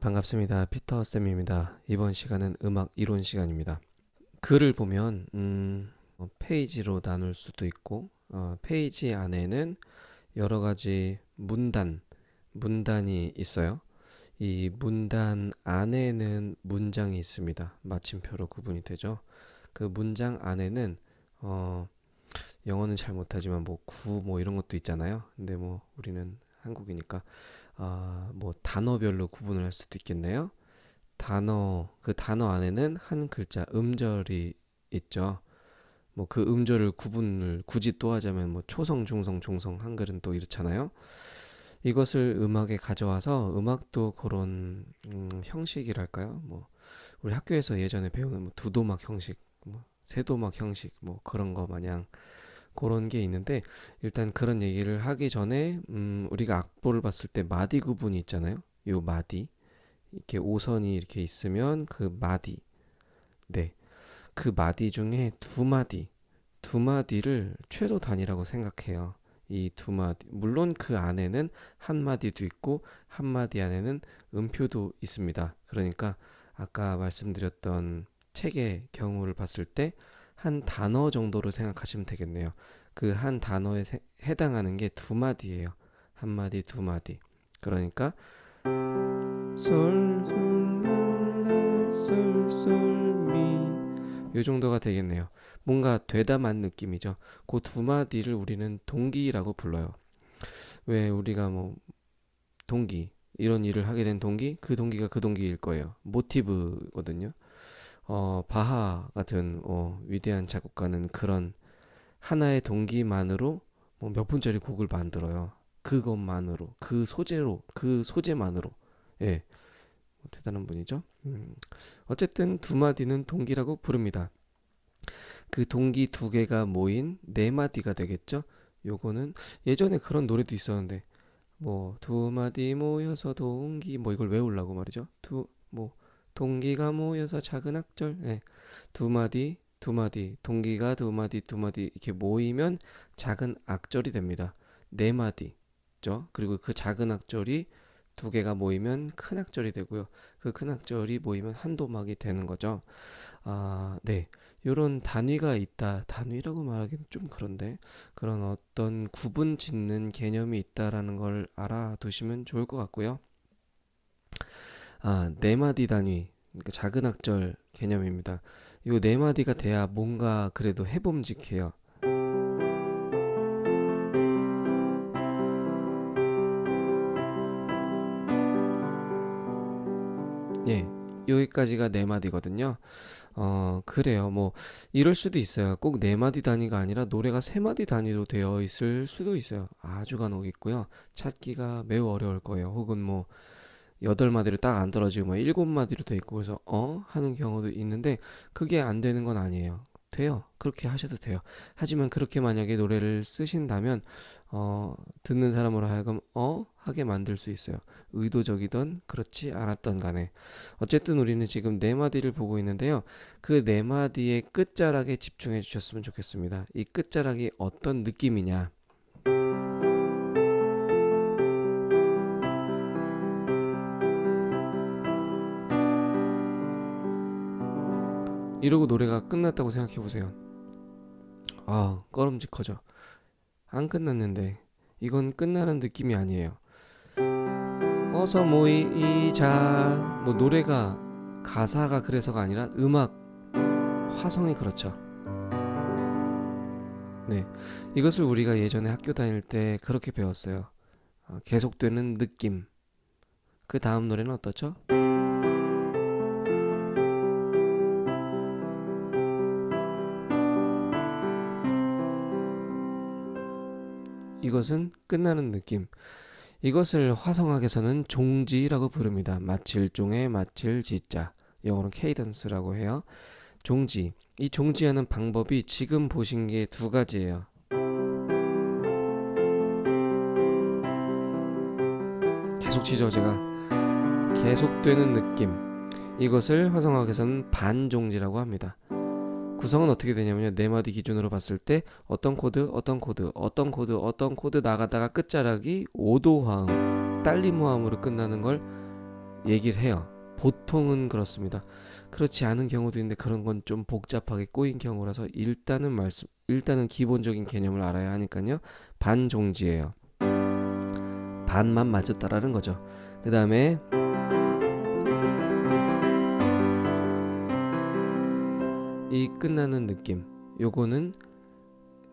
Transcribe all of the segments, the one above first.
반갑습니다. 피터쌤입니다. 이번 시간은 음악 이론 시간입니다. 글을 보면 음, 어, 페이지로 나눌 수도 있고 어, 페이지 안에는 여러 가지 문단, 문단이 있어요. 이 문단 안에는 문장이 있습니다. 마침표로 구분이 되죠. 그 문장 안에는 어, 영어는 잘 못하지만 뭐 구 뭐 이런 것도 있잖아요. 근데 뭐 우리는 한국이니까 아, 뭐 단어별로 구분을 할 수도 있겠네요. 단어 그 단어 안에는 한 글자 음절이 있죠. 뭐 그 음절을 구분을 굳이 또 하자면 뭐 초성, 중성, 종성 한글은 또 이렇잖아요. 이것을 음악에 가져와서 음악도 그런 음, 형식이랄까요? 뭐 우리 학교에서 예전에 배우는 뭐 두도막 형식, 뭐 세도막 형식 뭐 그런 거 마냥 그런 게 있는데 일단 그런 얘기를 하기 전에 음, 우리가 악보를 봤을 때 마디 구분이 있잖아요. 요 마디 이렇게 오선이 이렇게 있으면 그 마디 네. 그 마디 중에 두 마디 두 마디를 최소 단위라고 생각해요. 이 두 마디 물론 그 안에는 한 마디도 있고 한 마디 안에는 음표도 있습니다. 그러니까 아까 말씀드렸던 책의 경우를 봤을 때 한 단어 정도로 생각하시면 되겠네요. 그 한 단어에 세- 해당하는 게 두 마디예요. 한 마디, 두 마디. 그러니까 솔, 솔, 라, 솔, 솔, 미. 요 정도가 되겠네요. 뭔가 되담한 느낌이죠. 그 두 마디를 우리는 동기라고 불러요. 왜 우리가 뭐 동기 이런 일을 하게 된 동기 그 동기가 그 동기일 거예요. 모티브거든요. 어, 바하 같은 어, 위대한 작곡가는 그런 하나의 동기만으로 뭐 몇 분짜리 곡을 만들어요. 그것만으로 그 소재로 그 소재만으로 예뭐 대단한 분이죠. 음, 어쨌든 두 마디는 동기라고 부릅니다. 그 동기 두 개가 모인 네 마디가 되겠죠. 요거는 예전에 그런 노래도 있었는데 뭐 두 마디 모여서 동기 뭐 이걸 외우려고 말이죠. 두 뭐 동기가 모여서 작은 악절 예. 두 마디 두 마디 동기가 두 마디 두 마디 이렇게 모이면 작은 악절이 됩니다. 네 마디죠. 그리고 그 작은 악절이 두 개가 모이면 큰 악절이 되고요. 그 큰 악절이 모이면 한 도막이 되는 거죠. 아, 네. 요런 단위가 있다. 단위라고 말하기는 좀 그런데 그런 어떤 구분 짓는 개념이 있다라는 걸 알아두시면 좋을 것 같고요. 아, 네 마디 단위. 그러니까 작은 악절 개념입니다. 요 네 마디가 돼야 뭔가 그래도 해봄직해요. 예. 여기까지가 네 마디거든요. 어, 그래요. 뭐 이럴 수도 있어요. 꼭 네 마디 단위가 아니라 노래가 세 마디 단위로 되어 있을 수도 있어요. 아주 간혹 있고요. 찾기가 매우 어려울 거예요. 혹은 뭐 여덟 마디로 딱 안 떨어지고 뭐 일곱 마디로 돼 있고 그래서 어 하는 경우도 있는데 그게 안 되는 건 아니에요. 돼요. 그렇게 하셔도 돼요. 하지만 그렇게 만약에 노래를 쓰신다면 어 듣는 사람으로 하여금 어 하게 만들 수 있어요. 의도적이던 그렇지 않았던 간에 어쨌든 우리는 지금 네 마디를 보고 있는데요. 그 네 마디의 끝자락에 집중해 주셨으면 좋겠습니다. 이 끝자락이 어떤 느낌이냐? 이러고 노래가 끝났다고 생각해 보세요. 아, 꺼름직하죠. 안 끝났는데 이건 끝나는 느낌이 아니에요. 어서 모이자. 뭐 노래가 가사가 그래서가 아니라 음악 화성이 그렇죠. 네. 이것을 우리가 예전에 학교 다닐 때 그렇게 배웠어요. 어, 계속되는 느낌. 그 다음 노래는 어떻죠? 이것은 끝나는 느낌. 이것을 화성학에서는 종지라고 부릅니다. 마칠 종의 마칠 지자. 영어로는 케이던스라고 해요. 종지. 이 종지하는 방법이 지금 보신 게 두 가지예요. 계속 치죠, 제가. 계속되는 느낌. 이것을 화성학에서는 반종지라고 합니다. 구성은 어떻게 되냐면요. 네 마디 기준으로 봤을 때 어떤 코드, 어떤 코드, 어떤 코드, 어떤 코드 나가다가 끝자락이 5도 화음, 딸림 화음으로 끝나는 걸 얘기를 해요. 보통은 그렇습니다. 그렇지 않은 경우도 있는데 그런 건 좀 복잡하게 꼬인 경우라서 일단은 말씀 일단은 기본적인 개념을 알아야 하니까요. 반종지예요. 반만 맞았다라는 거죠. 그 다음에 이 끝나는 느낌 요거는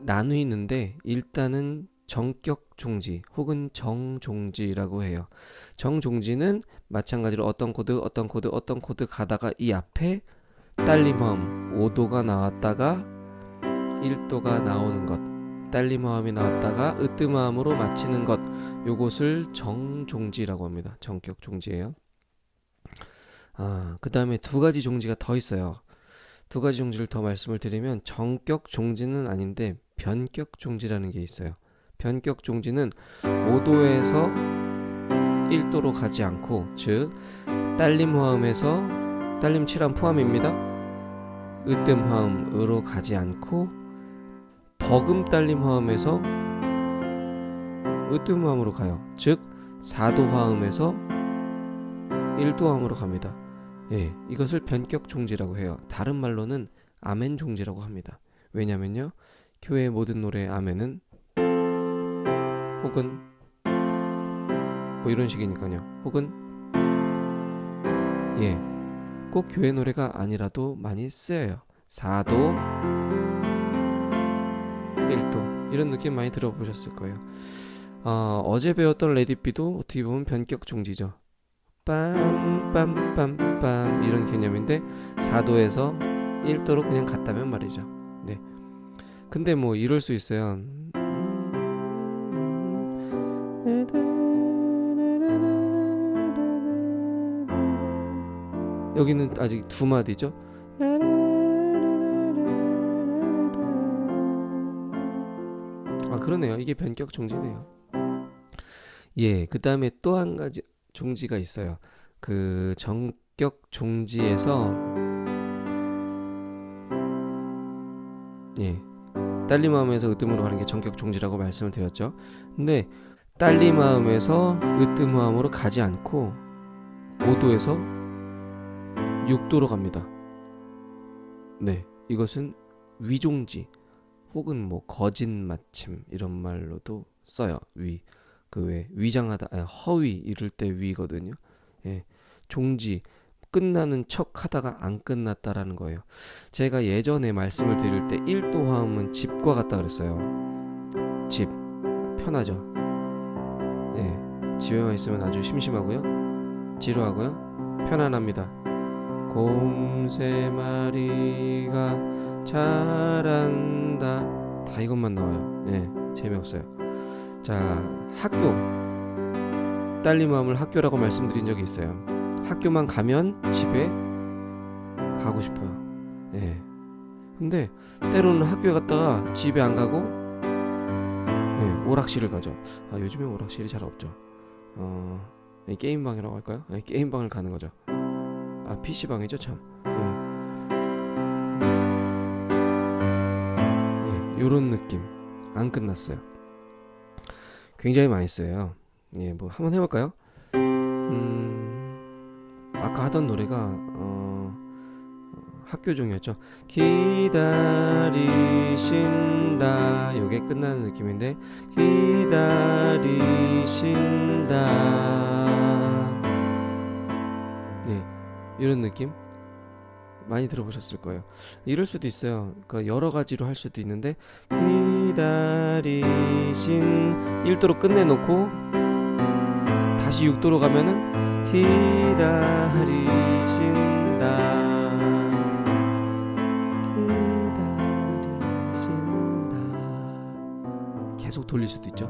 나뉘는데 일단은 정격 종지 혹은 정종지라고 해요. 정종지는 마찬가지로 어떤 코드 어떤 코드 어떤 코드 가다가 이 앞에 딸림화음 5도가 나왔다가 1도가 나오는 것 딸림화음이 나왔다가 으뜸화음으로 마치는 것 요것을 정종지라고 합니다. 정격 종지예요. 아, 그 다음에 두 가지 종지가 더 있어요. 두 가지 종지를 더 말씀을 드리면 정격 종지는 아닌데 변격 종지라는 게 있어요. 변격 종지는 5도에서 1도로 가지 않고 즉 딸림 화음에서 딸림 칠함 포함입니다. 으뜸 화음으로 가지 않고 버금 딸림 화음에서 으뜸 화음으로 가요. 즉 4도 화음에서 1도 화음으로 갑니다. 예, 이것을 변격 종지라고 해요. 다른 말로는 아멘 종지라고 합니다. 왜냐면요. 교회 모든 노래 아멘은 혹은 뭐 이런 식이니까요. 혹은 예. 꼭 교회 노래가 아니라도 많이 쓰여요. 4도 1도 이런 느낌 많이 들어보셨을 거예요. 어, 어제 배웠던 레디비도 어떻게 보면 변격 종지죠. 빰빰빰빰 이런 개념인데 4도에서 1도로 그냥 갔다면 말이죠. 네. 근데 뭐 이럴 수 있어요. 여기는 아직 두 마디죠. 아 그러네요. 이게 변격 종지네요. 예, 그 다음에 또 한 가지 종지가 있어요. 그 정격 종지에서 예, 딸리 마음에서 으뜸으로 가는 게 정격 종지라고 말씀을 드렸죠. 근데 딸리 마음에서 으뜸 마음으로 가지 않고 5도에서 6도로 갑니다. 네, 이것은 위종지 혹은 뭐 거진 마침 이런 말로도 써요. 위. 그 왜 위장하다 아니, 허위 이럴 때 위거든요. 예. 종지 끝나는 척 하다가 안 끝났다라는 거예요. 제가 예전에 말씀을 드릴 때 1도 화음은 집과 같다 그랬어요. 집 편하죠. 예. 집에만 있으면 아주 심심하고요. 지루하고요. 편안합니다. 곰세 마리가 자란다. 다 이것만 나와요. 예. 재미없어요. 자, 학교. 딸리 마음을 학교라고 말씀드린 적이 있어요. 학교만 가면 집에 가고 싶어요. 예. 근데 때로는 학교에 갔다가 집에 안 가고 예, 오락실을 가죠. 아, 요즘에 오락실이 잘 없죠. 어, 게임방이라고 할까요? 예, 게임방을 가는 거죠. 아, PC방이죠, 참. 예. 예, 요런 느낌. 안 끝났어요. 굉장히 많이 써요. 예, 뭐 한번 해볼까요? 음, 아까 하던 노래가 어, 학교 종이었죠. 기다리신다. 요게 끝나는 느낌인데 기다리신다. 네, 이런 느낌 많이 들어보셨을 거예요. 이럴 수도 있어요. 그러니까 여러 가지로 할 수도 있는데 기다리신 1도로 끝내놓고 다시 6도로 가면은 기다리신다. 기다리신다. 계속 돌릴 수도 있죠.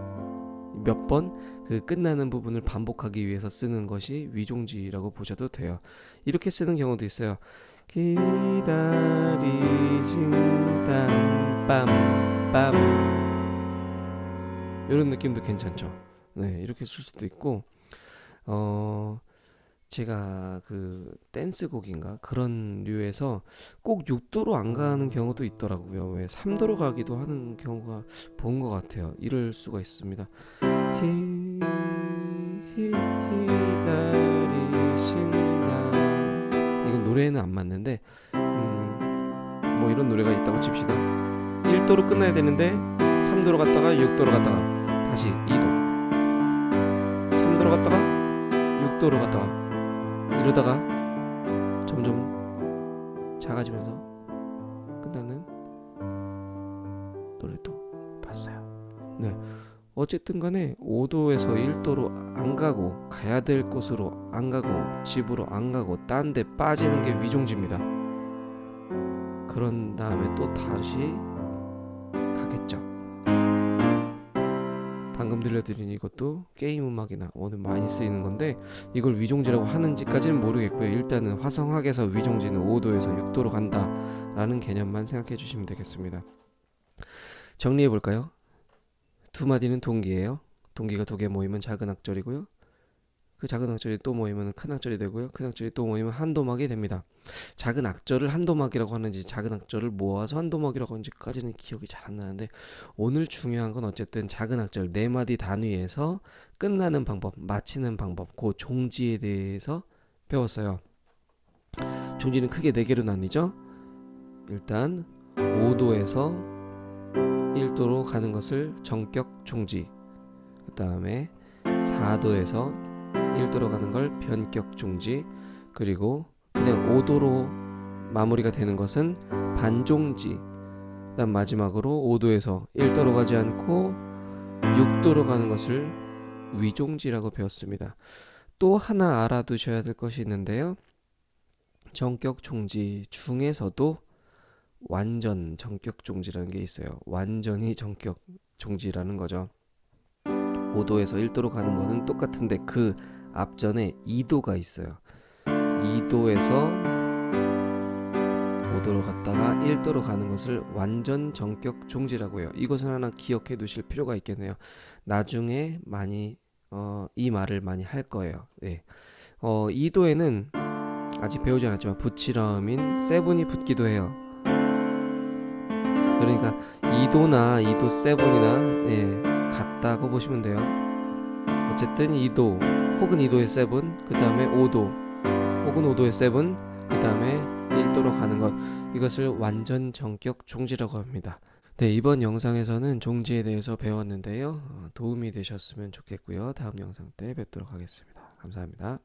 몇 번 그 끝나는 부분을 반복하기 위해서 쓰는 것이 위종지라고 보셔도 돼요. 이렇게 쓰는 경우도 있어요. 기다리신다 빰빰 이런 느낌도 괜찮죠. 네 이렇게 쓸 수도 있고 어 제가 그 댄스곡인가 그런 류에서 꼭 6도로 안 가는 경우도 있더라고요. 왜 3도로 가기도 하는 경우가 본 것 같아요. 이럴 수가 있습니다. 기다리신다 노래는 안 맞는데 음, 뭐 이런 노래가 있다고 칩시다. 1도로 끝나야 되는데 3도로 갔다가 6도로 갔다가 다시 2도 3도로 갔다가 6도로 갔다가 이러다가 점점 작아지면서 끝나는 노래도 봤어요. 네. 어쨌든 간에 5도에서 1도로 안 가고 가야 될 곳으로 안 가고 집으로 안 가고 딴 데 빠지는 게 위종지입니다. 그런 다음에 또 다시 방금 들려드린 이것도 게임 음악이나 오늘 많이 쓰이는 건데 이걸 위종지라고 하는지까지는 모르겠고요. 일단은 화성학에서 위종지는 5도에서 6도로 간다 라는 개념만 생각해 주시면 되겠습니다. 정리해 볼까요? 두 마디는 동기예요. 동기가 두 개 모이면 작은 악절이고요. 그 작은 악절이 또 모이면 큰 악절이 되고요. 큰 악절이 또 모이면 한 도막이 됩니다. 작은 악절을 한 도막이라고 하는지 작은 악절을 모아서 한 도막이라고 하는지까지는 기억이 잘 안 나는데 오늘 중요한 건 어쨌든 작은 악절 네 마디 단위에서 끝나는 방법, 마치는 방법, 그 종지에 대해서 배웠어요. 종지는 크게 네 개로 나뉘죠. 일단 5도에서 1도로 가는 것을 정격 종지. 그 다음에 4도에서 1도로 가는 걸 변격 종지. 그리고 그냥 5도로 마무리가 되는 것은 반종지. 그다음 마지막으로 5도에서 1도로 가지 않고 6도로 가는 것을 위종지라고 배웠습니다. 또 하나 알아두셔야 될 것이 있는데요. 정격 종지 중에서도 완전 정격 종지라는 게 있어요. 완전히 정격 종지라는 거죠. 5도에서 1도로 가는 거는 똑같은데 그 앞전에 2도가 있어요. 2도에서 5도로 갔다가 1도로 가는 것을 완전 정격 종지라고 해요. 이것은 하나 기억해 두실 필요가 있겠네요. 나중에 많이 어, 이 말을 많이 할 거예요. 네. 어, 2도에는 아직 배우지 않았지만 붙이라음인 세븐이 붙기도 해요. 그러니까 2도나 2도 세븐이나 예, 같다고 보시면 돼요. 어쨌든 2도 혹은 2도의 seven, 그 다음에 5도 혹은 5도의 seven, 그 다음에 1도로 가는 것 이것을 완전 정격 종지라고 합니다. 네, 이번 영상에서는 종지에 대해서 배웠는데요. 어, 도움이 되셨으면 좋겠고요. 다음 영상 때 뵙도록 하겠습니다. 감사합니다.